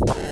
podcast.